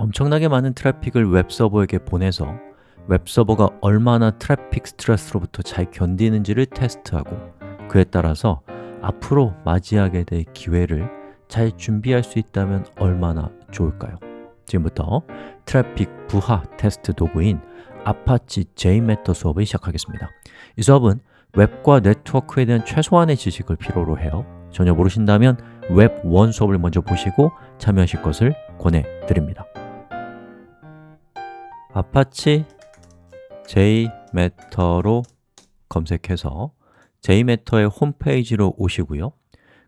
엄청나게 많은 트래픽을 웹서버에게 보내서 웹서버가 얼마나 트래픽 스트레스로부터 잘 견디는지를 테스트하고 그에 따라서 앞으로 맞이하게 될 기회를 잘 준비할 수 있다면 얼마나 좋을까요? 지금부터 트래픽 부하 테스트 도구인 아파치 JMeter 수업을 시작하겠습니다. 이 수업은 웹과 네트워크에 대한 최소한의 지식을 필요로 해요. 전혀 모르신다면 WEB1 수업을 먼저 보시고 참여하실 것을 권해드립니다 아파치 JMeter로 검색해서 JMeter의 홈페이지로 오시고요.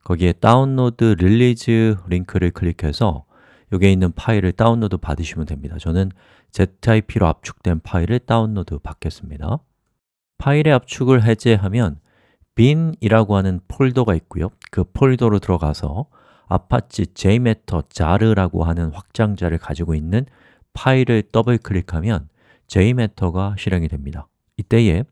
거기에 Download Releases 링크를 클릭해서 여기에 있는 파일을 다운로드 받으시면 됩니다. 저는 ZIP로 압축된 파일을 다운로드 받겠습니다. 파일의 압축을 해제하면 bin이라고 하는 폴더가 있고요. 그 폴더로 들어가서 Apache JMeter jar라고 하는 확장자를 가지고 있는 파일을 더블 클릭하면 JMeter가 실행이 됩니다. 이때에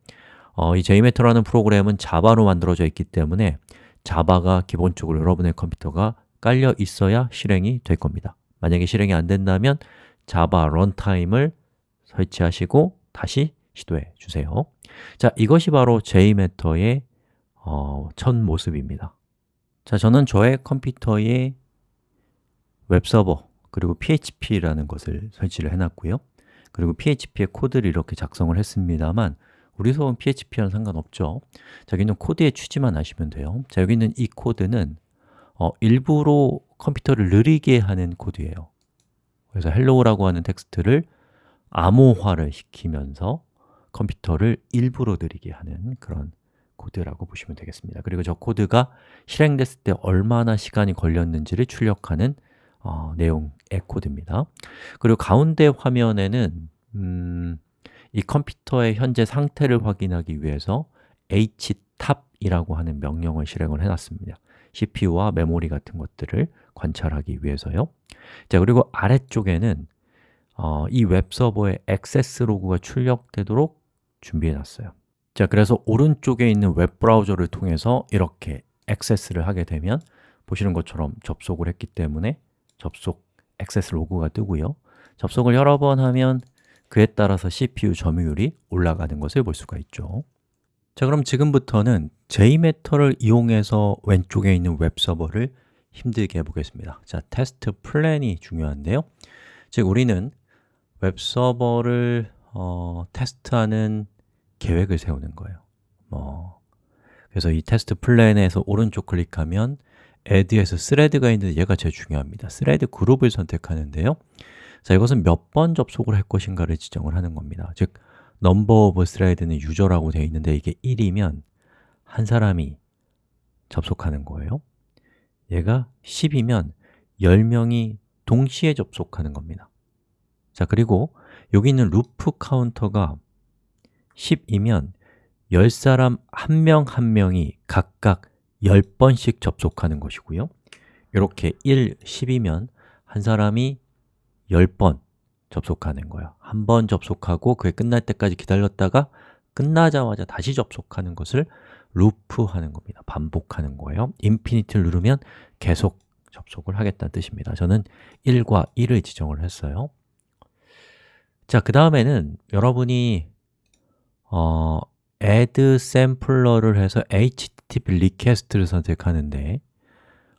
어, 이 JMeter라는 프로그램은 자바로 만들어져 있기 때문에 자바가 기본적으로 여러분의 컴퓨터가 깔려 있어야 실행이 될 겁니다. 만약에 실행이 안 된다면 자바 런타임을 설치하시고 다시 시도해 주세요. 자, 이것이 바로 JMeter의 어, 첫 모습입니다. 자, 저는 저의 컴퓨터에 웹서버 그리고 PHP라는 것을 설치를 해놨고요. 그리고 PHP의 코드를 이렇게 작성을 했습니다만 우리 수업은 PHP와는 상관없죠. 자, 여기는 코드의 취지만 아시면 돼요. 자, 여기 있는 이 코드는 어, 일부러 컴퓨터를 느리게 하는 코드예요. 그래서 hello라고 하는 텍스트를 암호화를 시키면서 컴퓨터를 일부러 느리게 하는 그런 코드라고 보시면 되겠습니다. 그리고 저 코드가 실행됐을 때 얼마나 시간이 걸렸는지를 출력하는 어, 내용의 코드입니다. 그리고 가운데 화면에는 음, 이 컴퓨터의 현재 상태를 확인하기 위해서 htop이라고 하는 명령을 실행을 해놨습니다. CPU와 메모리 같은 것들을 관찰하기 위해서요. 자 그리고 아래쪽에는 어, 이 웹서버의 액세스 로그가 출력되도록 준비해 놨어요. 자, 그래서 오른쪽에 있는 웹브라우저를 통해서 이렇게 액세스를 하게 되면 보시는 것처럼 접속을 했기 때문에 접속 액세스 로그가 뜨고요. 접속을 여러 번 하면 그에 따라서 CPU 점유율이 올라가는 것을 볼 수가 있죠. 자, 그럼 지금부터는 JMeter를 이용해서 왼쪽에 있는 웹서버를 힘들게 해보겠습니다. 자, 테스트 플랜이 중요한데요. 즉, 우리는 웹서버를 어, 테스트하는 계획을 세우는 거예요. 뭐 그래서 이 테스트 플랜에서 오른쪽 클릭하면 add에서 thread가 있는데 얘가 제일 중요합니다. thread 그룹을 선택하는데요. 자, 이것은 몇 번 접속을 할 것인가를 지정을 하는 겁니다. 즉, number of thread는 유저라고 되어 있는데 이게 1이면 한 사람이 접속하는 거예요. 얘가 10이면 10명이 동시에 접속하는 겁니다. 자, 그리고 여기 있는 루프 카운터가 10이면 10사람 한 명 한 명이 각각 10번씩 접속하는 것이고요. 이렇게 1, 10이면 한 사람이 10번 접속하는 거예요. 한 번 접속하고 그게 끝날 때까지 기다렸다가 끝나자마자 다시 접속하는 것을 루프하는 겁니다. 반복하는 거예요. 인피니티를 누르면 계속 접속을 하겠다는 뜻입니다. 저는 1과 1을 지정을 했어요. 자, 그 다음에는 여러분이 어, add sampler를 해서 http request를 선택하는데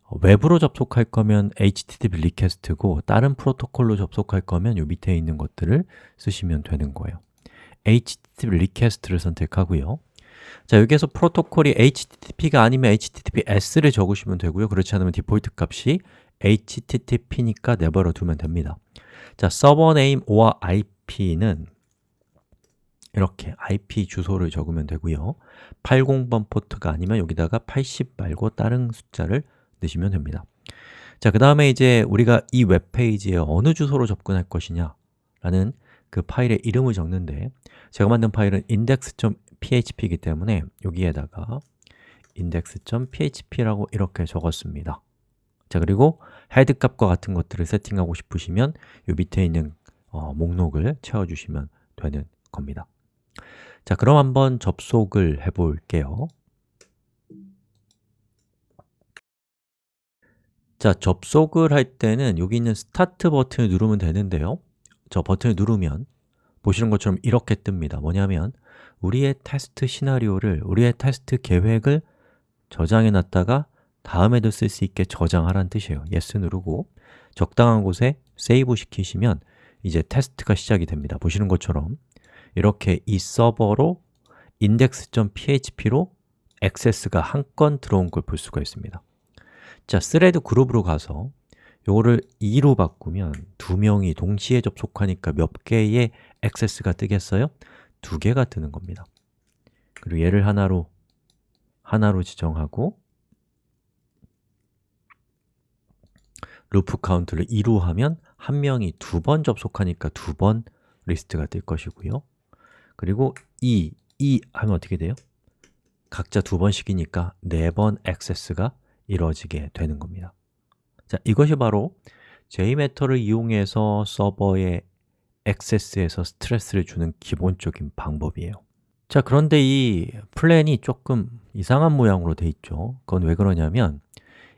어, 웹으로 접속할 거면 http request고 다른 프로토콜로 접속할 거면 요 밑에 있는 것들을 쓰시면 되는 거예요. Http request를 선택하고요. 자, 여기에서 프로토콜이 http가 아니면 https를 적으시면 되고요. 그렇지 않으면 디폴트 값이 http니까 내버려 두면 됩니다. 자, server name or IP는 이렇게 IP 주소를 적으면 되고요. 80번 포트가 아니면 여기다가 80 말고 다른 숫자를 넣으시면 됩니다. 자, 그 다음에 이제 우리가 이 웹페이지에 어느 주소로 접근할 것이냐 라는 그 파일의 이름을 적는데 제가 만든 파일은 index.php이기 때문에 여기에다가 index.php라고 이렇게 적었습니다. 자, 그리고 헤드 값과 같은 것들을 세팅하고 싶으시면 이 밑에 있는 어, 목록을 채워주시면 되는 겁니다 자, 그럼 한번 접속을 해 볼게요. 자, 접속을 할 때는 여기 있는 스타트 버튼을 누르면 되는데요. 저 버튼을 누르면 보시는 것처럼 이렇게 뜹니다. 뭐냐면 우리의 테스트 시나리오를, 우리의 테스트 계획을 저장해 놨다가 다음에도 쓸 수 있게 저장하라는 뜻이에요. yes 누르고 적당한 곳에 세이브 시키시면 이제 테스트가 시작이 됩니다. 보시는 것처럼 이렇게 이 서버로 index.php로 액세스가 한 건 들어온 걸 볼 수가 있습니다. 자, thread 그룹으로 가서 요거를 2로 바꾸면 두 명이 동시에 접속하니까 몇 개의 액세스가 뜨겠어요? 두 개가 뜨는 겁니다. 그리고 얘를 하나로 하나로 지정하고 루프 카운트를 2로 하면 한 명이 두 번 접속하니까 두 번 리스트가 뜰 것이고요 그리고 2, 2 하면 어떻게 돼요? 각자 두 번씩이니까 네 번 액세스가 이루어지게 되는 겁니다. 자, 이것이 바로 JMeter를 이용해서 서버에 액세스에서 스트레스를 주는 기본적인 방법이에요. 자, 그런데 이 플랜이 조금 이상한 모양으로 돼 있죠. 그건 왜 그러냐면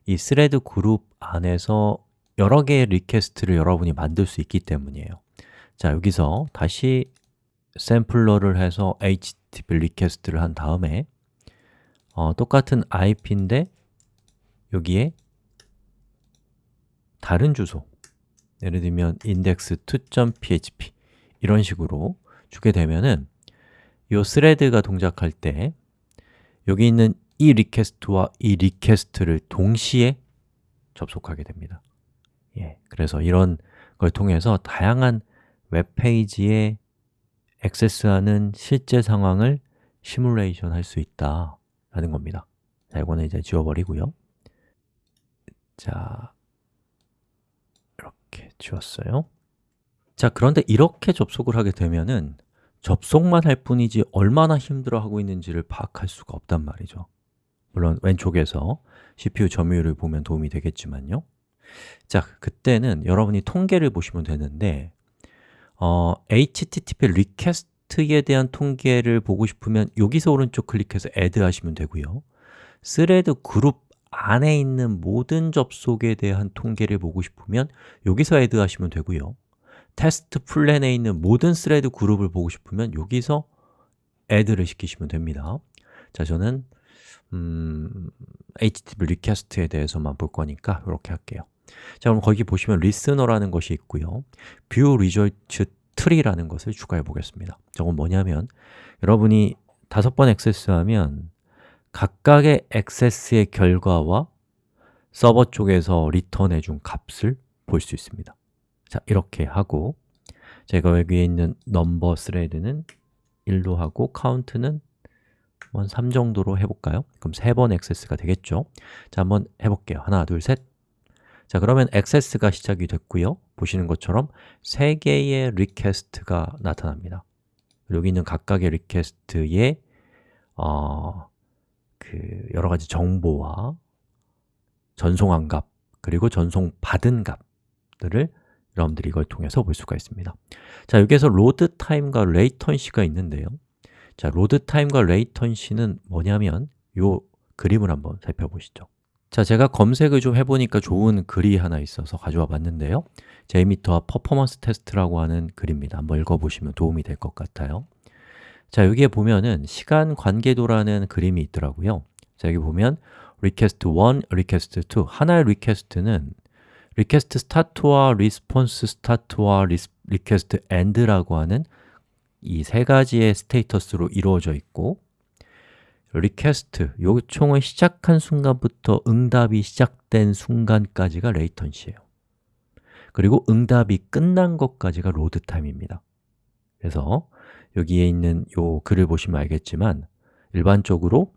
이 thread 그룹 안에서 여러 개의 request를 여러분이 만들 수 있기 때문이에요. 자, 여기서 다시 sampler를 해서 HTTP request를 한 다음에 어, 똑같은 IP인데 여기에 다른 주소 예를 들면 index2.php 이런 식으로 주게 되면은 이 thread가 동작할 때 여기 있는 이 request와 이 request를 동시에 접속하게 됩니다. 예, 그래서 이런 걸 통해서 다양한 웹페이지에 액세스하는 실제 상황을 시뮬레이션 할 수 있다라는 겁니다. 자, 이거는 이제 지워버리고요. 자, 이렇게 지웠어요. 자, 그런데 이렇게 접속을 하게 되면은 접속만 할 뿐이지 얼마나 힘들어하고 있는지를 파악할 수가 없단 말이죠. 물론 왼쪽에서 CPU 점유율을 보면 도움이 되겠지만요. 자, 그때는 여러분이 통계를 보시면 되는데 어, HTTP request에 대한 통계를 보고 싶으면 여기서 오른쪽 클릭해서 add 하시면 되고요. thread 그룹 안에 있는 모든 접속에 대한 통계를 보고 싶으면 여기서 add 하시면 되고요. 테스트 플랜에 있는 모든 thread 그룹을 보고 싶으면 여기서 add를 시키시면 됩니다. 자, 저는 음, HTTP request에 대해서만 볼 거니까 이렇게 할게요 자, 그럼 거기 보시면 listener라는 것이 있고요. view result tree라는 것을 추가해 보겠습니다. 저건 뭐냐면 여러분이 다섯 번 액세스하면 각각의 액세스의 결과와 서버 쪽에서 리턴해 준 값을 볼 수 있습니다. 자, 이렇게 하고 제가 여기에 있는 number thread는 1로 하고 카운트는 한3 정도로 해볼까요? 그럼 3번 액세스가 되겠죠? 자, 한번 해볼게요. 하나, 둘, 셋 자, 그러면 액세스가 시작이 됐고요. 보시는 것처럼 3개의 request가 나타납니다. 여기 있는 각각의 request에 어, 그 여러 가지 정보와 전송한 값 그리고 전송받은 값들을 여러분들이 이걸 통해서 볼 수가 있습니다. 자, 여기에서 load time과 latency가 있는데요. 자, load time과 latency는 뭐냐면 이 그림을 한번 살펴보시죠 자, 제가 검색을 좀 해보니까 좋은 글이 하나 있어서 가져와 봤는데요. JMeter와 퍼포먼스 테스트라고 하는 글입니다. 한번 읽어보시면 도움이 될 것 같아요. 자, 여기에 보면은 시간 관계도라는 그림이 있더라고요. 자, 여기 보면 request 1, request 2 하나의 request는 request start와 response start와 request end라고 하는 이 세 가지의 status로 이루어져 있고 request, 요청을 시작한 순간부터 응답이 시작된 순간까지가 latency예요. 그리고 응답이 끝난 것까지가 load time입니다. 그래서 여기에 있는 요 글을 보시면 알겠지만 일반적으로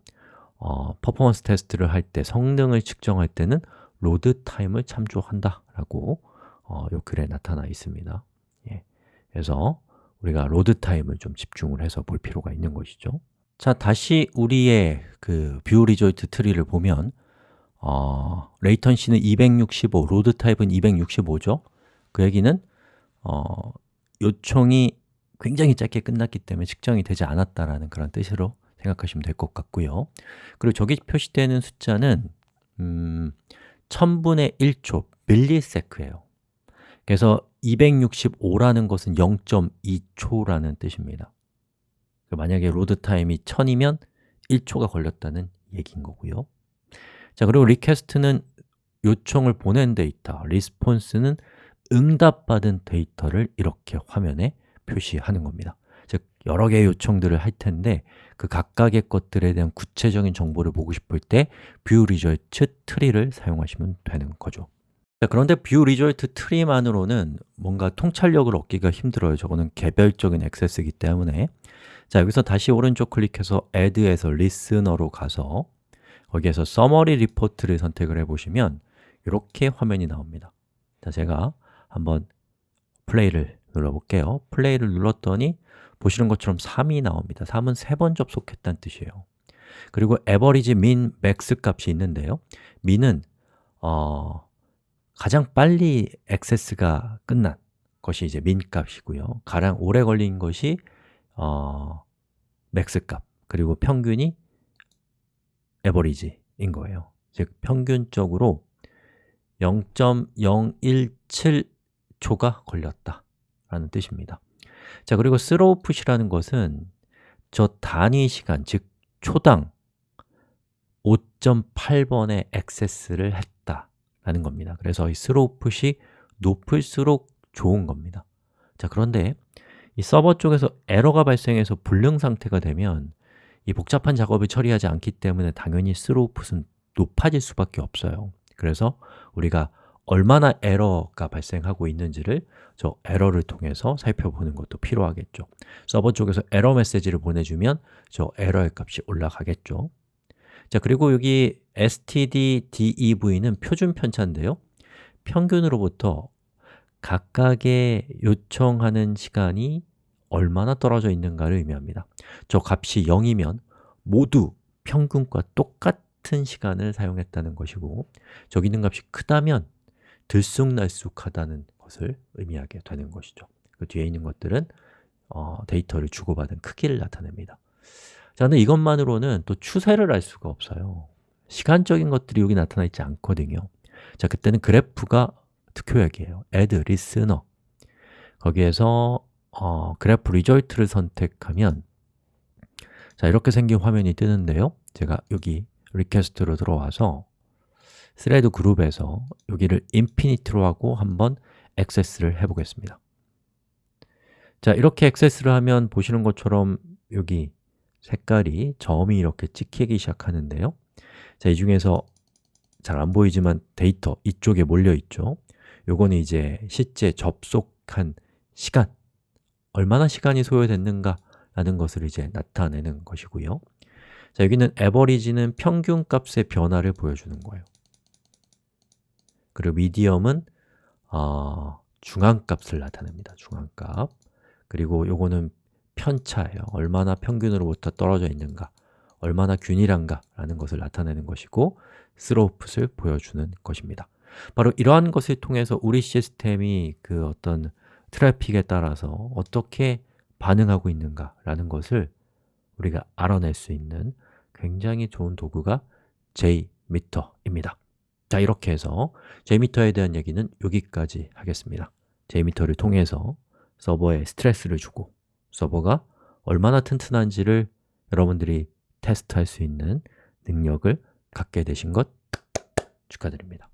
어, 퍼포먼스 테스트를 할 때, 성능을 측정할 때는 load time을 참조한다 라고 어, 요 글에 나타나 있습니다. 예. 그래서 우리가 load time을 좀 집중을 해서 볼 필요가 있는 것이죠 자, 다시 우리의 그 view result tree를 보면 어, latency는 265, load time은 265죠. 그 얘기는 어, 요청이 굉장히 짧게 끝났기 때문에 측정이 되지 않았다라는 그런 뜻으로 생각하시면 될 것 같고요. 그리고 저기 표시되는 숫자는 음, 1000분의 1초, millisec예요. 그래서 265라는 것은 0.2초라는 뜻입니다. 그 만약에 load time이 1000이면 1초가 걸렸다는 얘기인 거고요. 자, 그리고 request는 요청을 보낸 데이터, response는 응답받은 데이터를 이렇게 화면에 표시하는 겁니다. 즉, 여러 개의 요청들을 할 텐데 그 각각의 것들에 대한 구체적인 정보를 보고 싶을 때 view result tree를 사용하시면 되는 거죠. 자, 그런데 view result tree만으로는 뭔가 통찰력을 얻기가 힘들어요. 저거는 개별적인 액세스이기 때문에 자, 여기서 다시 오른쪽 클릭해서 add에서 listener로 가서 거기에서 summary report를 선택을 해보시면 이렇게 화면이 나옵니다. 자, 제가 한번 플레이를 눌러볼게요. 플레이를 눌렀더니 보시는 것처럼 3이 나옵니다. 3은 3번 접속했다는 뜻이에요. 그리고 average, min, max 값이 있는데요. min은 어, 가장 빨리 액세스가 끝난 것이 이제 min 값이고요. 가장 오래 걸린 것이 어, max 값 그리고 평균이 average인 거예요. 즉 평균적으로 0.017초가 걸렸다 라는 뜻입니다. 자, 그리고 throw put이라는 것은 저 단위 시간, 즉 초당 5.8번의 액세스를 했다 라는 겁니다. 그래서 이 throw put이 높을수록 좋은 겁니다. 자, 그런데 이 서버 쪽에서 에러가 발생해서 불능 상태가 되면 이 복잡한 작업을 처리하지 않기 때문에 당연히 put은 높아질 수밖에 없어요. 그래서 우리가 얼마나 에러가 발생하고 있는지를 저 에러를 통해서 살펴보는 것도 필요하겠죠. 서버 쪽에서 에러 메시지를 보내주면 저 에러의 값이 올라가겠죠. 자 그리고 여기 stdev는 표준 편차인데요. 평균으로부터 각각의 요청하는 시간이 얼마나 떨어져 있는가를 의미합니다. 저 값이 0이면 모두 평균과 똑같은 시간을 사용했다는 것이고 저기 있는 값이 크다면 들쑥날쑥하다는 것을 의미하게 되는 것이죠. 그 뒤에 있는 것들은 어, 데이터를 주고받은 크기를 나타냅니다. 자, 근데 이것만으로는 또 추세를 알 수가 없어요. 시간적인 것들이 여기 나타나 있지 않거든요. 자, 그때는 그래프가 특효약이에요. Add listener. 거기에서 어, graph result를 선택하면 자, 이렇게 생긴 화면이 뜨는데요. 제가 여기 request로 들어와서 thread 그룹에서 여기를 infinite로 하고 한번 액세스를 해보겠습니다. 자, 이렇게 액세스를 하면 보시는 것처럼 여기 색깔이 점이 이렇게 찍히기 시작하는데요. 자, 이 중에서 잘 안 보이지만 데이터 이쪽에 몰려 있죠 요거는 이제 실제 접속한 시간 얼마나 시간이 소요됐는가 라는 것을 이제 나타내는 것이고요 자, 여기는 average는 평균 값의 변화를 보여주는 거예요 그리고 미디엄은 어, 중앙값을 나타냅니다. 중앙값. 그리고 요거는 편차예요. 얼마나 평균으로부터 떨어져 있는가, 얼마나 균일한가 라는 것을 나타내는 것이고 스로프를 보여주는 것입니다. 바로 이러한 것을 통해서 우리 시스템이 그 어떤 트래픽에 따라서 어떻게 반응하고 있는가 라는 것을 우리가 알아낼 수 있는 굉장히 좋은 도구가 JMeter입니다. 자, 이렇게 해서 JMeter에 대한 얘기는 여기까지 하겠습니다 JMeter를 통해서 서버에 스트레스를 주고 서버가 얼마나 튼튼한지를 여러분들이 테스트할 수 있는 능력을 갖게 되신 것 축하드립니다